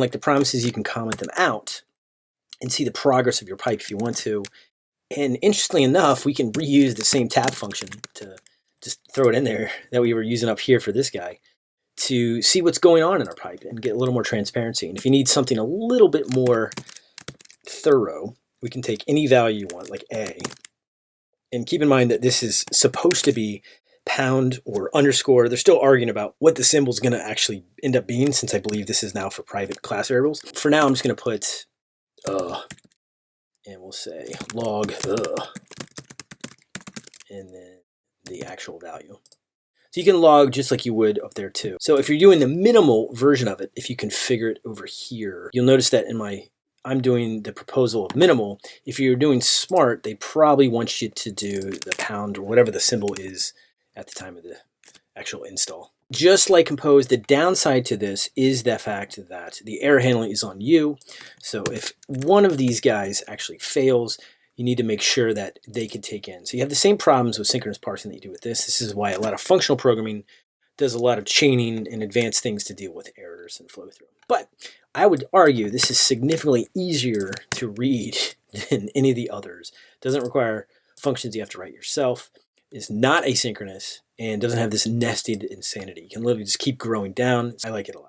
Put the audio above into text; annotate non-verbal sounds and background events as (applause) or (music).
And like the promises, you can comment them out and see the progress of your pipe if you want to. And interestingly enough, we can reuse the same tap function to just throw it in there (laughs) that we were using up here for this guy to see what's going on in our pipe and get a little more transparency. And if you need something a little bit more thorough, we can take any value you want, like A, and keep in mind that this is supposed to be pound or underscore. They're still arguing about what the symbol is going to actually end up being since I believe this is now for private class variables. For now, I'm just going to put uh, and we'll say log uh, and then the actual value. So you can log just like you would up there too. So if you're doing the minimal version of it, if you configure it over here, you'll notice that in my, I'm doing the proposal of minimal. If you're doing smart, they probably want you to do the pound or whatever the symbol is at the time of the actual install. Just like Compose, the downside to this is the fact that the error handling is on you. So if one of these guys actually fails, you need to make sure that they can take in. So you have the same problems with synchronous parsing that you do with this. This is why a lot of functional programming does a lot of chaining and advanced things to deal with errors and flow through. But I would argue this is significantly easier to read (laughs) than any of the others. It doesn't require functions you have to write yourself. It's not asynchronous and doesn't have this nested insanity. You can literally just keep growing down. I like it a lot.